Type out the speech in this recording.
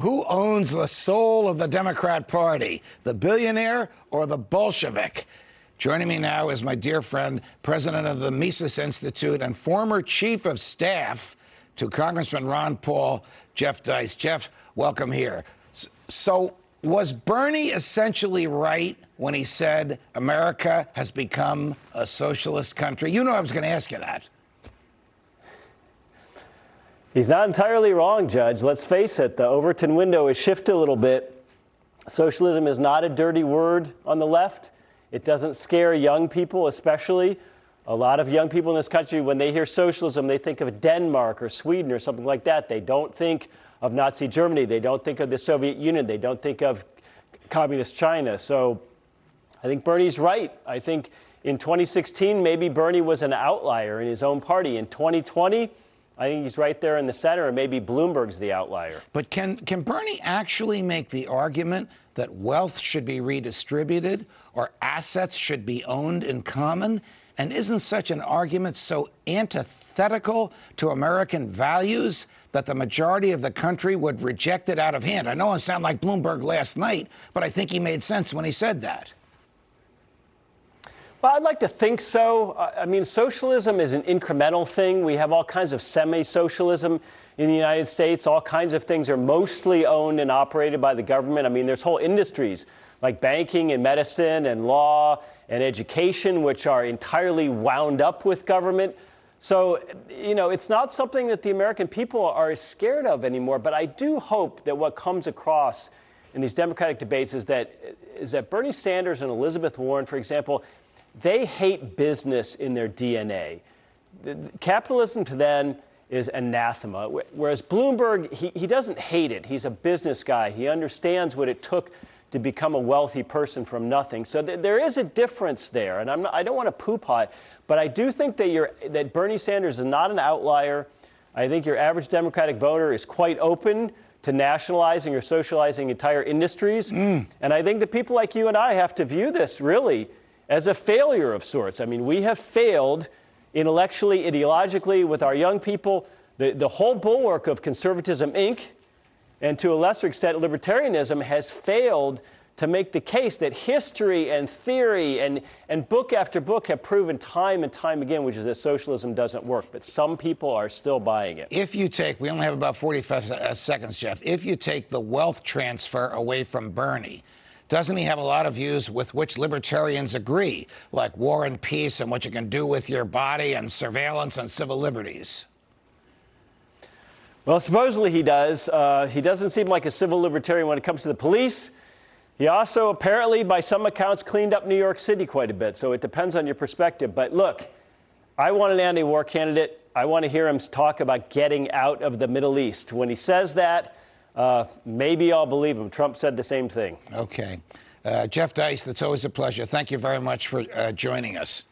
Who owns the soul of the Democrat Party, the billionaire or the Bolshevik? Joining me now is my dear friend, president of the Mises Institute and former chief of staff to Congressman Ron Paul, Jeff Deist. Jeff, welcome here. So, was Bernie essentially right when he said America has become a socialist country? You know I was going to ask you that. He's not entirely wrong, Judge. Let's face it, the Overton window has shifted a little bit. Socialism is not a dirty word on the left. It doesn't scare young people, especially. A lot of young people in this country, when they hear socialism, they think of Denmark or Sweden or something like that. They don't think of Nazi Germany. They don't think of the Soviet Union. They don't think of communist China. So I think Bernie's right. I think in 2016, maybe Bernie was an outlier in his own party. In 2020, I think he's right there in the center, and maybe Bloomberg's the outlier. But can, can Bernie actually make the argument that wealth should be redistributed or assets should be owned in common? And isn't such an argument so antithetical to American values that the majority of the country would reject it out of hand? I know I sound like Bloomberg last night, but I think he made sense when he said that. Well, I'd like to think so. I mean, socialism is an incremental thing. We have all kinds of semi socialism in the United States. All kinds of things are mostly owned and operated by the government. I mean, there's whole industries like banking and medicine and law and education, which are entirely wound up with government. So, you know, it's not something that the American people are scared of anymore. But I do hope that what comes across in these Democratic debates is that, is that Bernie Sanders and Elizabeth Warren, for example, they hate business in their DNA. Capitalism to them is anathema, whereas Bloomberg, he, he doesn't hate it. He's a business guy. He understands what it took to become a wealthy person from nothing. So th there is a difference there, and not, i don't want to poo-pah it, but I do think that, that Bernie Sanders is not an outlier. I think your average Democratic voter is quite open to nationalizing or socializing entire industries. Mm. And I think that people like you and I have to view this really as a failure of sorts. I mean, we have failed intellectually, ideologically with our young people. The, the whole bulwark of conservatism, Inc., and to a lesser extent, libertarianism has failed to make the case that history and theory and, and book after book have proven time and time again, which is that socialism doesn't work. But some people are still buying it. If you take, we only have about 45 uh, seconds, Jeff. If you take the wealth transfer away from Bernie, doesn't he have a lot of views with which libertarians agree, like war and peace and what you can do with your body and surveillance and civil liberties? Well, supposedly he does. Uh, he doesn't seem like a civil libertarian when it comes to the police. He also apparently, by some accounts, cleaned up New York City quite a bit, so it depends on your perspective. But look, I want an anti war candidate. I want to hear him talk about getting out of the Middle East. When he says that, uh, maybe I'll believe him. Trump said the same thing. Okay. Uh, Jeff Deist, that's always a pleasure. Thank you very much for uh, joining us.